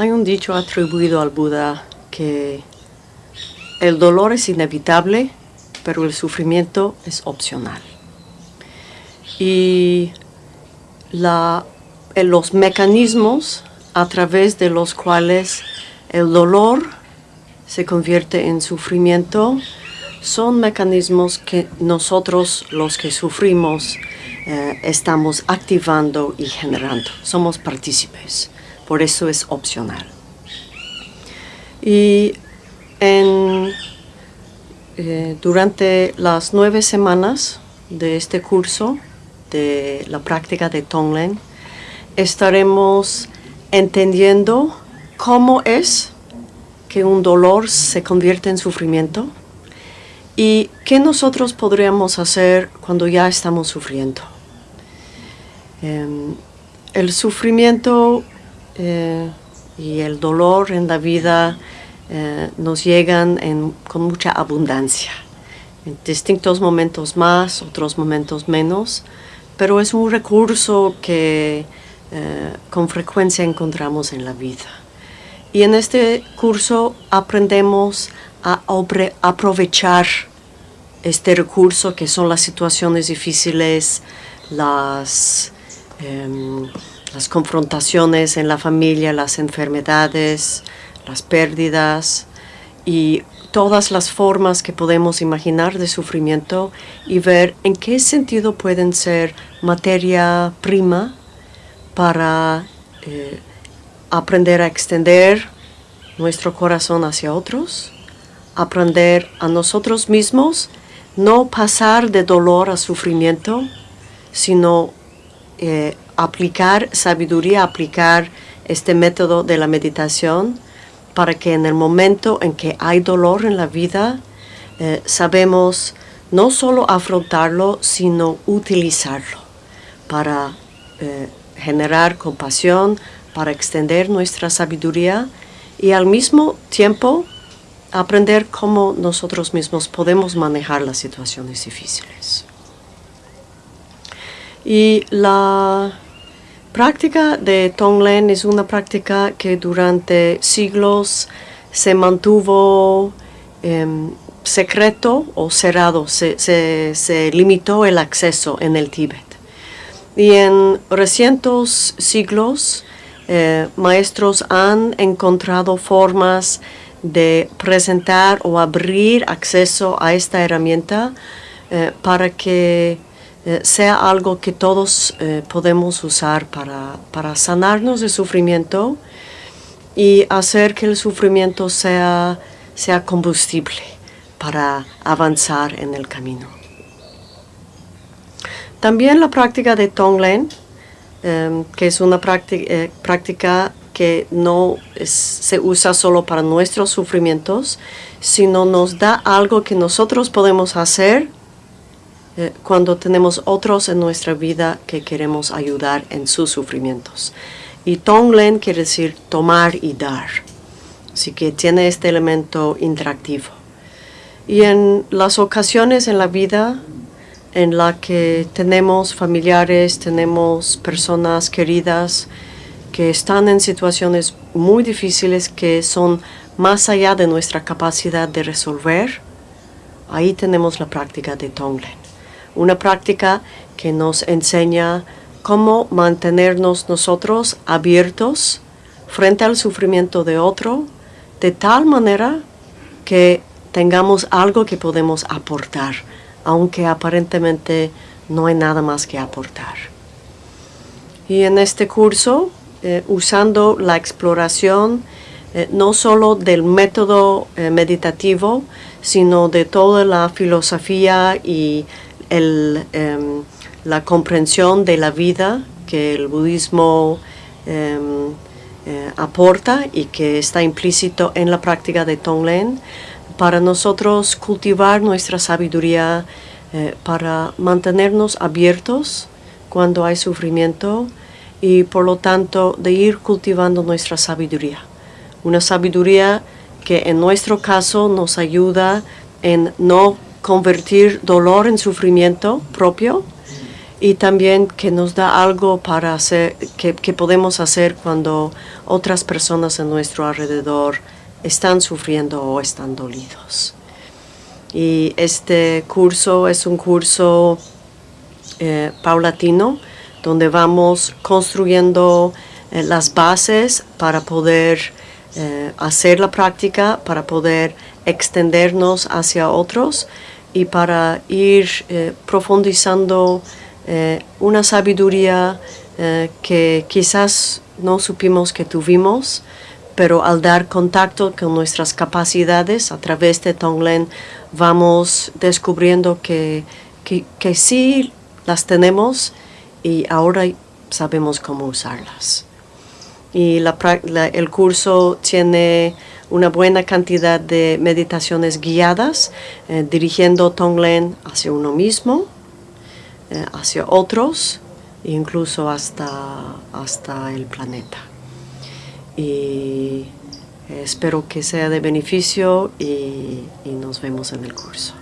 Hay un dicho atribuido al Buda que el dolor es inevitable, pero el sufrimiento es opcional. Y los mecanismos a través de los cuales el dolor se convierte en sufrimiento son mecanismos que nosotros los que sufrimos eh, estamos activando y generando. Somos partícipes, por eso es opcional. Y eh, durante las nueve semanas de este curso de la práctica de Tonglen, estaremos entendiendo cómo es que un dolor se convierte en sufrimiento y qué nosotros podríamos hacer cuando ya estamos sufriendo. Em, el sufrimiento eh, y el dolor en la vida eh, nos llegan con mucha abundancia. En distintos momentos más, otros momentos menos, pero es un recurso que eh, con frecuencia encontramos en la vida. Y en este curso aprendemos a aprovechar este recurso que son las situaciones difíciles, las, em, las confrontaciones en la familia, las enfermedades, las pérdidas y todas las formas que podemos imaginar de sufrimiento y ver en qué sentido pueden ser materia prima para eh, aprender a extender nuestro corazón hacia otros, aprender a nosotros mismos, no pasar de dolor a sufrimiento, sino eh, aplicar sabiduría, aplicar este método de la meditación para que en el momento en que hay dolor en la vida, eh, sabemos no solo afrontarlo, sino utilizarlo para generar compasión, para extender nuestra sabiduría y al mismo tiempo aprender cómo nosotros mismos podemos manejar las situaciones difíciles. Y la práctica de Tonglen es una práctica que durante siglos se mantuvo em, secreto o cerrado, se limitó el acceso en el Tíbet. Y en recientes siglos, eh, maestros han encontrado formas de presentar o abrir acceso a esta herramienta eh, para que eh, sea algo que todos podemos usar para, para, sanarnos de sufrimiento y hacer que el sufrimiento sea, sea combustible para avanzar en el camino. También la práctica de Tonglen, em, que es una eh, práctica, que no se usa solo para nuestros sufrimientos, sino nos da algo que nosotros podemos hacer eh, cuando tenemos otros en nuestra vida que queremos ayudar en sus sufrimientos. Y Tonglen quiere decir tomar y dar. Así que tiene este elemento interactivo. Y en las ocasiones en la vida en la que tenemos familiares, tenemos personas queridas que están en situaciones muy difíciles que son más allá de nuestra capacidad de resolver, ahí tenemos la práctica de Tonglen. Una práctica que nos enseña cómo mantenernos nosotros abiertos frente al sufrimiento de otro, de tal manera que tengamos algo que podemos aportar aunque aparentemente no hay nada más que aportar. Y en este curso, eh, usando la exploración eh, no solo del método eh, meditativo, sino de toda la filosofía y em, la comprensión de la vida que el budismo em, aporta y que está implícito en la práctica de Tonglen, para nosotros cultivar nuestra sabiduría, eh, para mantenernos abiertos cuando hay sufrimiento y por lo tanto de ir cultivando nuestra sabiduría. Una sabiduría que en nuestro caso nos ayuda en no convertir dolor en sufrimiento propio y también que nos da algo para hacer, que, podemos hacer cuando otras personas en nuestro alrededor están sufriendo o están dolidos. Y este curso es un curso eh, paulatino donde vamos construyendo eh, las bases para poder eh, hacer la práctica, para poder extendernos hacia otros y para ir profundizando una sabiduría que quizás no supimos que tuvimos, pero al dar contacto con nuestras capacidades a través de Tonglen vamos descubriendo que, que, sí las tenemos y ahora sabemos cómo usarlas. Y el curso tiene una buena cantidad de meditaciones guiadas, eh, dirigiendo Tonglen hacia uno mismo, eh, hacia otros, incluso hasta, hasta el planeta y espero que sea de beneficio y nos vemos en el curso.